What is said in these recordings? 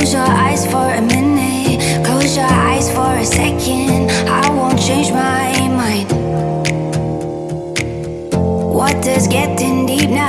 Close your eyes for a minute. Close your eyes for a second. I won't change my mind. What is getting deep now?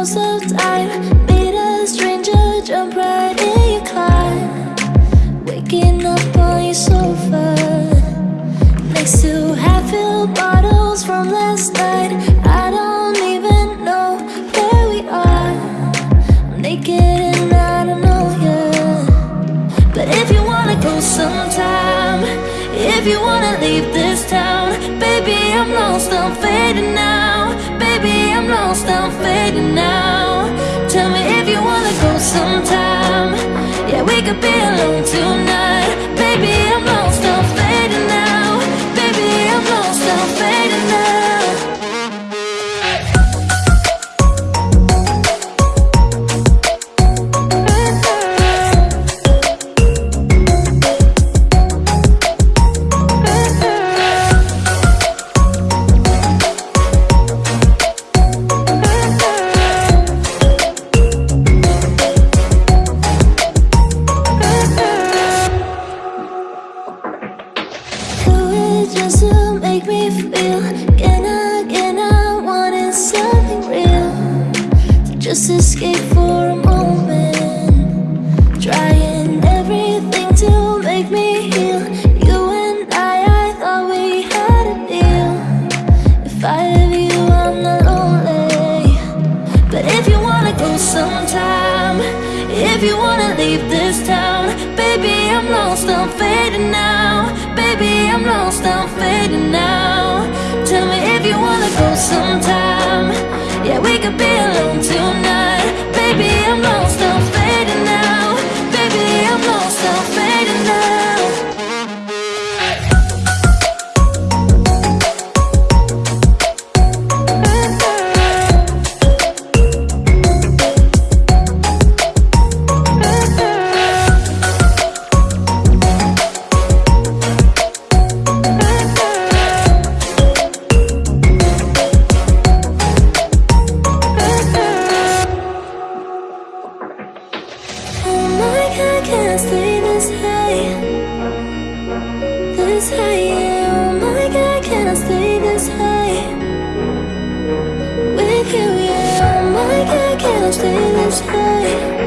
Most of time. Meet a stranger, jump right in your car. Waking up on your sofa. Next to half-filled bottles from last night. I don't even know where we are. I'm naked and I don't know you. But if you wanna go sometime, if you wanna leave this town, baby, I'm lost, I'm fading now. Lost, I'm fading now. Tell me if you wanna go sometime. Yeah, we could be alone tonight. Baby, just escape for a moment. Trying everything to make me heal. You and I, I thought we had a deal. If I have you, I'm not lonely. But if you wanna go sometime If you wanna leave this town Baby, I'm lost, I'm fading now. Baby, I'm lost, I'm this You, yeah. Oh